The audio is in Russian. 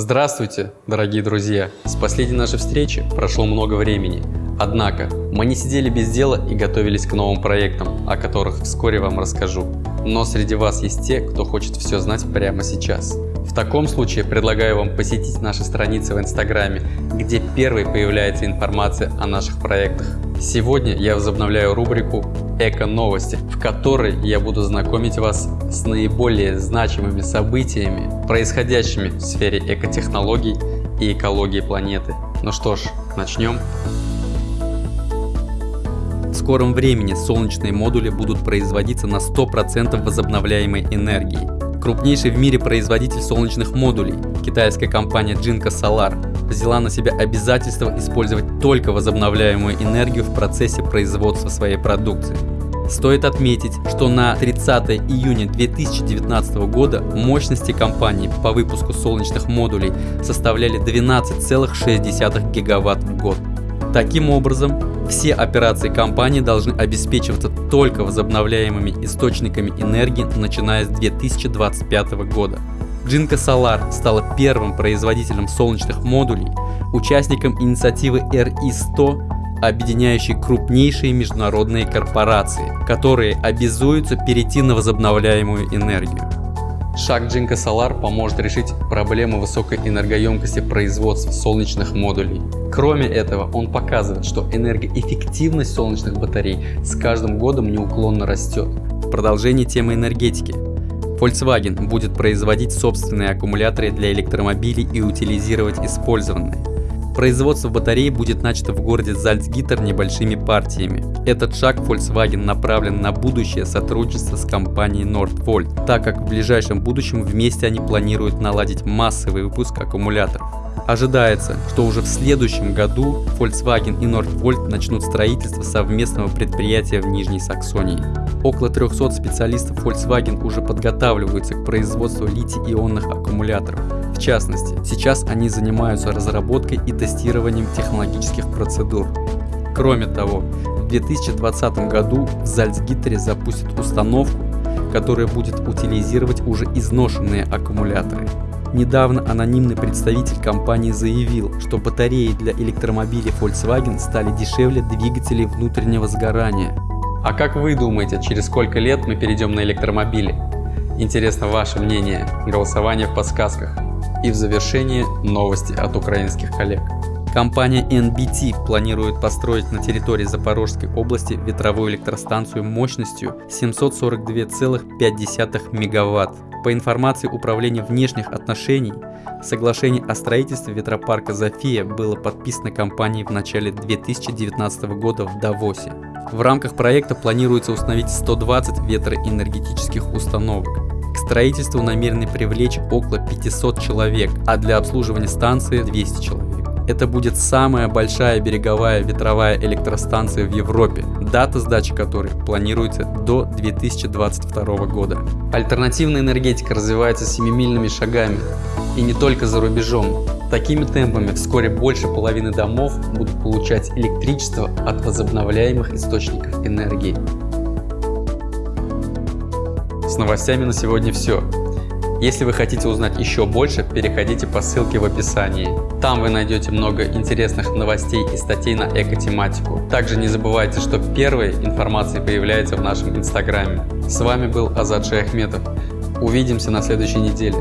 Здравствуйте, дорогие друзья! С последней нашей встречи прошло много времени. Однако, мы не сидели без дела и готовились к новым проектам, о которых вскоре вам расскажу. Но среди вас есть те, кто хочет все знать прямо сейчас. В таком случае предлагаю вам посетить наши страницы в Инстаграме, где первой появляется информация о наших проектах. Сегодня я возобновляю рубрику «Эко-новости», в которой я буду знакомить вас с наиболее значимыми событиями, происходящими в сфере экотехнологий и экологии планеты. Ну что ж, начнем. В скором времени солнечные модули будут производиться на 100% возобновляемой энергии. Крупнейший в мире производитель солнечных модулей, китайская компания Jinko Solar, взяла на себя обязательство использовать только возобновляемую энергию в процессе производства своей продукции. Стоит отметить, что на 30 июня 2019 года мощности компании по выпуску солнечных модулей составляли 12,6 гигаватт в год. Таким образом, все операции компании должны обеспечиваться только возобновляемыми источниками энергии, начиная с 2025 года. Jinko Solar стала первым производителем солнечных модулей, участником инициативы RE100, объединяющей крупнейшие международные корпорации, которые обязуются перейти на возобновляемую энергию. Шаг Jinko Solar поможет решить проблему высокой энергоемкости производства солнечных модулей. Кроме этого, он показывает, что энергоэффективность солнечных батарей с каждым годом неуклонно растет. В продолжении темы энергетики. Volkswagen будет производить собственные аккумуляторы для электромобилей и утилизировать использованные. Производство батарей будет начато в городе Зальцгиттер небольшими партиями. Этот шаг Volkswagen направлен на будущее сотрудничество с компанией Nordvolt, так как в ближайшем будущем вместе они планируют наладить массовый выпуск аккумуляторов. Ожидается, что уже в следующем году Volkswagen и Nordvolt начнут строительство совместного предприятия в Нижней Саксонии. Около 300 специалистов Volkswagen уже подготавливаются к производству литий-ионных аккумуляторов. В частности, сейчас они занимаются разработкой и тестированием технологических процедур. Кроме того, в 2020 году в Зальцгиттере запустят установку, которая будет утилизировать уже изношенные аккумуляторы. Недавно анонимный представитель компании заявил, что батареи для электромобилей Volkswagen стали дешевле двигателей внутреннего сгорания. А как вы думаете, через сколько лет мы перейдем на электромобили? Интересно ваше мнение, голосование в подсказках. И в завершение новости от украинских коллег. Компания NBT планирует построить на территории Запорожской области ветровую электростанцию мощностью 742,5 мегаватт. По информации Управления внешних отношений, соглашение о строительстве ветропарка «Зофия» было подписано компанией в начале 2019 года в Давосе. В рамках проекта планируется установить 120 ветроэнергетических установок. К строительству намерены привлечь около 500 человек, а для обслуживания станции 200 человек. Это будет самая большая береговая ветровая электростанция в Европе, дата сдачи которой планируется до 2022 года. Альтернативная энергетика развивается семимильными шагами, и не только за рубежом. Такими темпами вскоре больше половины домов будут получать электричество от возобновляемых источников энергии. С новостями на сегодня все. Если вы хотите узнать еще больше, переходите по ссылке в описании. Там вы найдете много интересных новостей и статей на эко-тематику. Также не забывайте, что первая информация появляется в нашем инстаграме. С вами был Азад Шейхметов. Увидимся на следующей неделе.